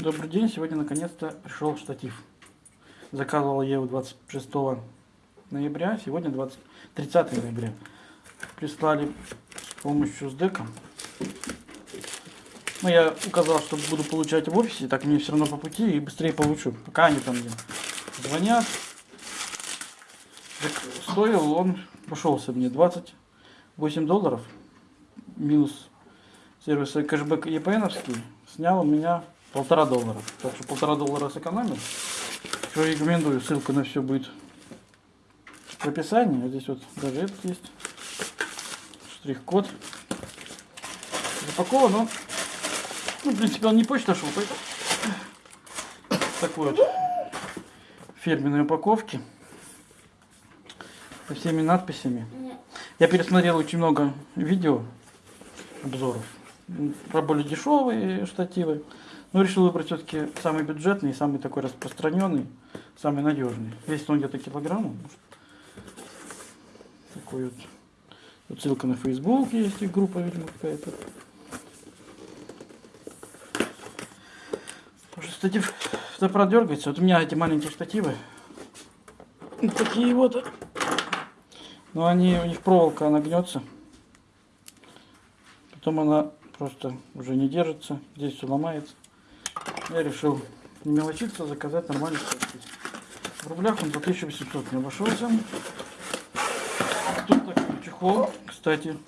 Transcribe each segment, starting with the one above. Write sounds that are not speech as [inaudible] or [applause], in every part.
Добрый день, сегодня наконец-то пришел штатив. Заказывал я его 26 ноября, сегодня 20, 30 ноября. Прислали с помощью СДЭКа. Ну, я указал, что буду получать в офисе, так мне все равно по пути и быстрее получу. Пока они там звонят. Так стоил он, пошелся мне 28 долларов, минус сервис кэшбэк EPN, снял у меня полтора доллара. Так что полтора доллара сэкономил. Что рекомендую, ссылка на все будет в описании. Вот здесь вот даже этот есть. Штрих-код. Запакован он. Ну, в принципе, он не почта шел, поэтому такой вот фирменной упаковки со всеми надписями. Я пересмотрел очень много видео, обзоров про более дешевые штативы. Но решил выбрать все-таки самый бюджетный, самый такой распространенный, самый надежный. Весит он где-то килограмм. может. Такой вот. Тут ссылка на Facebook есть, и группа, видимо, какая-то. Потому что штатив фотоаппарат дергается. Вот у меня эти маленькие штативы. Вот такие вот. Но они, у них проволока, она гнется. Потом она просто уже не держится. Здесь все ломается. Я решил не мелочиться, заказать нормальный штатив. В рублях он за 1800 не обошелся. Тут такой чехол, кстати.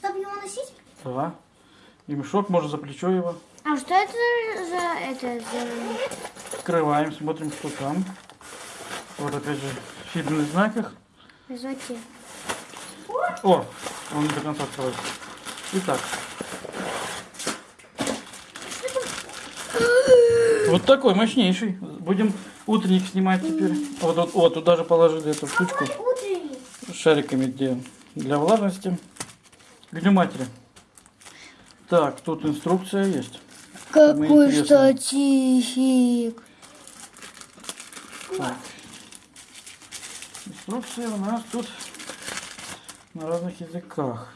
Чтобы его носить? Да. И мешок, можно за плечо его. А что это за это за Открываем, смотрим, что там. Вот опять же в фирменных знаках. звуки? О, он не до конца открывается. Итак. Вот такой мощнейший. Будем утренник снимать теперь. Вот, вот, вот тут даже положили эту штучку шариками где для влажности. Матери. Так, тут инструкция есть. Какой штативик. Так. Инструкция у нас тут на разных языках.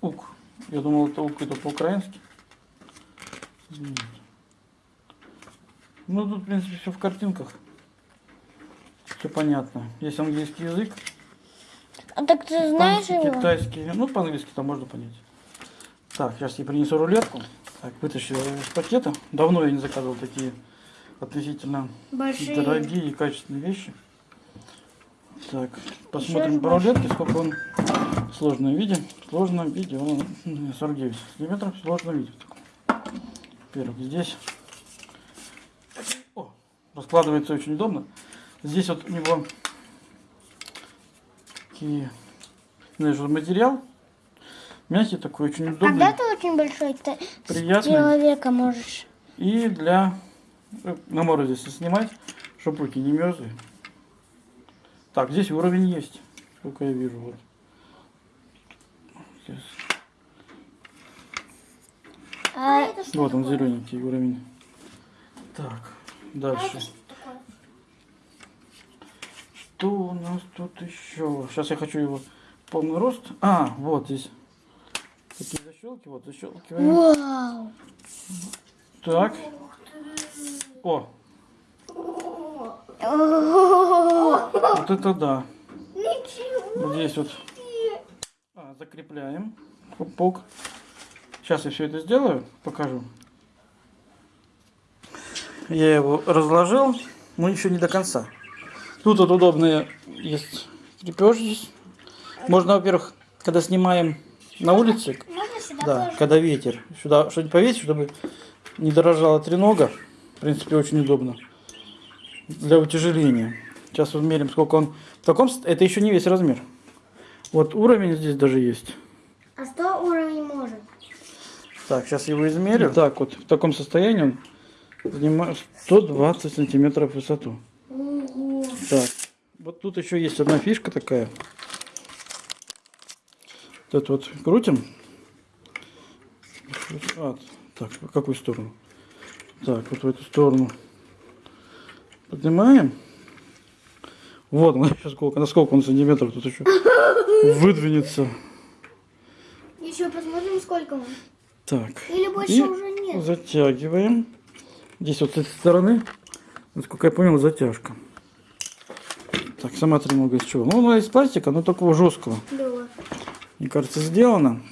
Ук. Я думал, это ук это по-украински. Ну, тут, в принципе, все в картинках. Все понятно. Есть английский язык, А так ты знаешь его? китайский. Ну, по-английски там можно понять. Так, сейчас я принесу рулетку. Так, вытащил из пакета. Давно я не заказывал такие относительно Большие. дорогие и качественные вещи. Так, посмотрим по рулетке, сколько он в сложном виде. В сложном виде он м, 49 сантиметров в сложном виде. Во-первых, здесь О, раскладывается очень удобно. Здесь вот у него такие, знаешь, материал мягкий такой, очень удобный. Когда ты очень большой, ты Приятный. человека можешь. И для э, на морозе если снимать, чтобы руки не мерзли. Так, здесь уровень есть, сколько я вижу. Вот. А, Вот он зелененький уровень. Так, дальше. Что у нас тут еще? Сейчас я хочу его полный рост. А, вот здесь такие защелки, вот защелкиваем. вау. Так. О, вот это да. Вот здесь вот а, закрепляем. Пук. Сейчас я все это сделаю, покажу. Я его разложил, но еще не до конца. Тут вот удобные есть крепеж здесь. Можно, во-первых, когда снимаем на улице, да, когда ветер, сюда что-нибудь повесить, чтобы не дорожала тренога. В принципе, очень удобно. Для утяжеления. Сейчас вот мерим, сколько он в таком... Это еще не весь размер. Вот уровень здесь даже есть. А что уровень? Так, сейчас его измерю. Так, вот в таком состоянии он занимает 120 сантиметров в высоту. Ого. Так, вот тут еще есть одна фишка такая. Вот это вот крутим. А, так, в какую сторону? Так, вот в эту сторону. Поднимаем. Вот, [laughs] он сейчас сколько, на сколько он сантиметров тут еще выдвинется. Еще посмотрим, сколько он. Так. Или больше И уже нет? затягиваем. Здесь вот с этой стороны, насколько я понял, затяжка. Так, сама тренога из чего? Ну, она из пластика, но такого жесткого. Да. Мне кажется, сделано.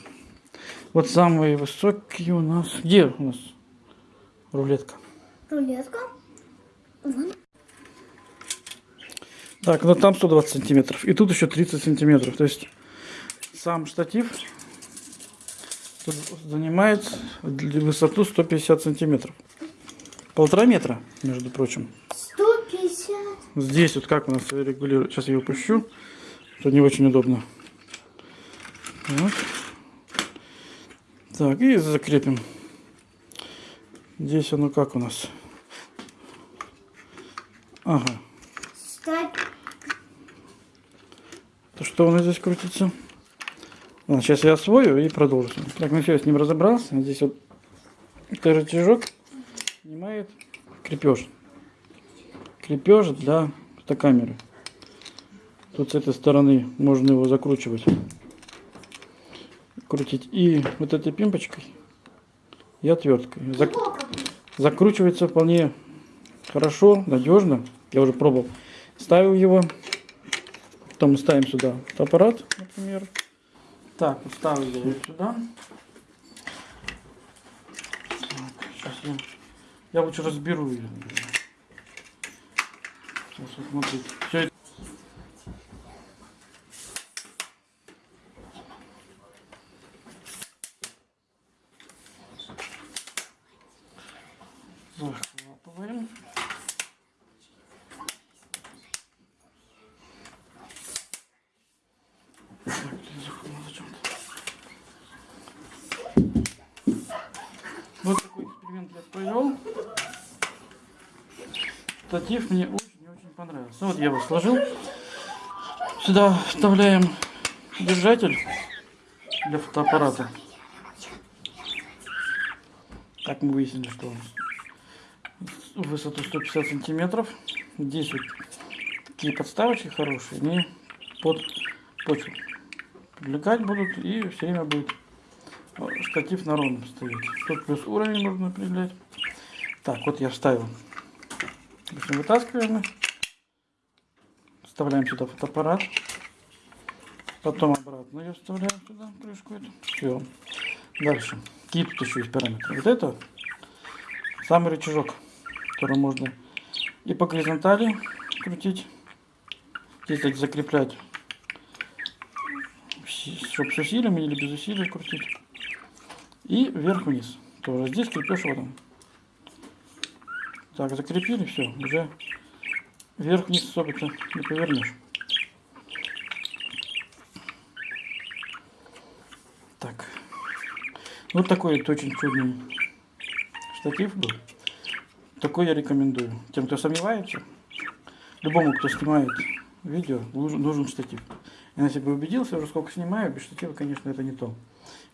Вот самые высокие у нас. Где у нас рулетка? Рулетка. Вон. Так, ну там 120 сантиметров. И тут еще 30 сантиметров. То есть сам штатив тут занимает высоту 150 сантиметров. Полтора метра, между прочим. 150. Здесь вот как у нас регулирует. Сейчас я его пущу. Это не очень удобно. Так. Так, и закрепим. Здесь оно как у нас? Ага. То что у нас здесь крутится? Ладно, сейчас я освою и продолжу. Так, ну все, я с ним разобрался. Здесь вот рычажок снимает крепеж. Крепеж для фотокамеры. Тут с этой стороны можно его закручивать. Крутить и вот этой пимпочкой и отверткой. Зак- закручивается вполне хорошо, надежно. Я уже пробовал. Ставил его. Потом ставим сюда аппарат, например. Так, вот ставлю я его сюда. Так, сейчас я, я лучше разберу ее. Сейчас вот смотрите. Все это... Захлопываем. Так, я захлопнул зачем-то. Вот такой эксперимент я провел. Статив мне очень и очень понравился. Вот я его сложил. Сюда вставляем держатель для фотоаппарата. Так мы выяснили, что высоту 150 сантиметров. Здесь вот такие подставочки хорошие, они под почву привлекать будут и все время будет штатив на ровном стоять. Тут плюс уровень можно определять. Так, вот я вставил. Вытаскиваем. Вставляем сюда фотоаппарат. Потом обратно ее вставляем сюда, крышку эту. Все. Дальше. Какие тут еще есть параметры? Вот это самый рычажок, который можно и по горизонтали крутить. Здесь так закреплять, чтобы с усилием или без усилия крутить. И вверх-вниз. Тоже здесь крепеж вот он. Так, закрепили, все, уже вверх-вниз особо-то не повернешь. Так. Вот такой вот очень чудный штатив был. Такой я рекомендую. Тем, кто сомневается, любому, кто снимает видео, нужен, штатив. Я на себе убедился, уже сколько снимаю, без штатива, конечно, это не то.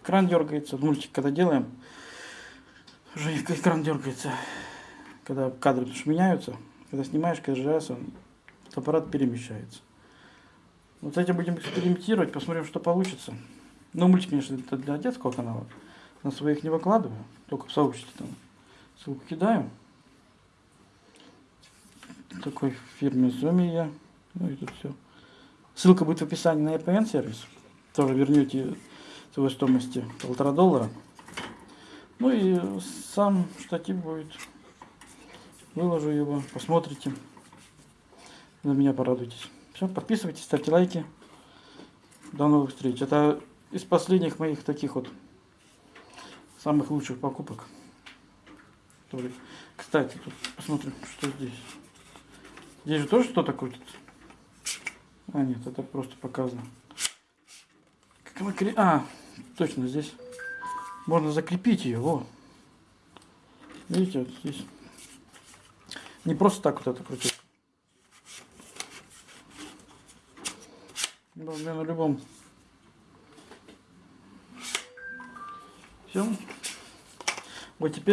Экран дергается, мультик когда делаем, уже экран дергается, когда кадры меняются, когда снимаешь, каждый раз он, аппарат перемещается. Вот с этим будем экспериментировать, посмотрим, что получится. Но мультик, конечно, это для детского канала. На своих не выкладываю, только в сообществе там ссылку кидаю. Такой фирме Zomi я. Ну и тут все. Ссылка будет в описании на EPN сервис. Тоже вернете его стоимости полтора доллара. Ну и сам штатив будет. Выложу его, посмотрите. На меня порадуйтесь. Все, подписывайтесь, ставьте лайки. До новых встреч. Это из последних моих таких вот самых лучших покупок. Кстати, тут посмотрим, что здесь. Здесь же тоже что-то крутится. А, нет, это просто показано. Как она кре- А, точно, здесь можно закрепить ее. Во. Видите, вот здесь. Не просто так вот это крутить. Ну, на любом. Все. Вот теперь